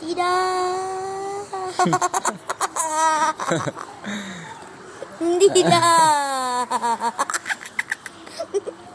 Tidak. Tidak.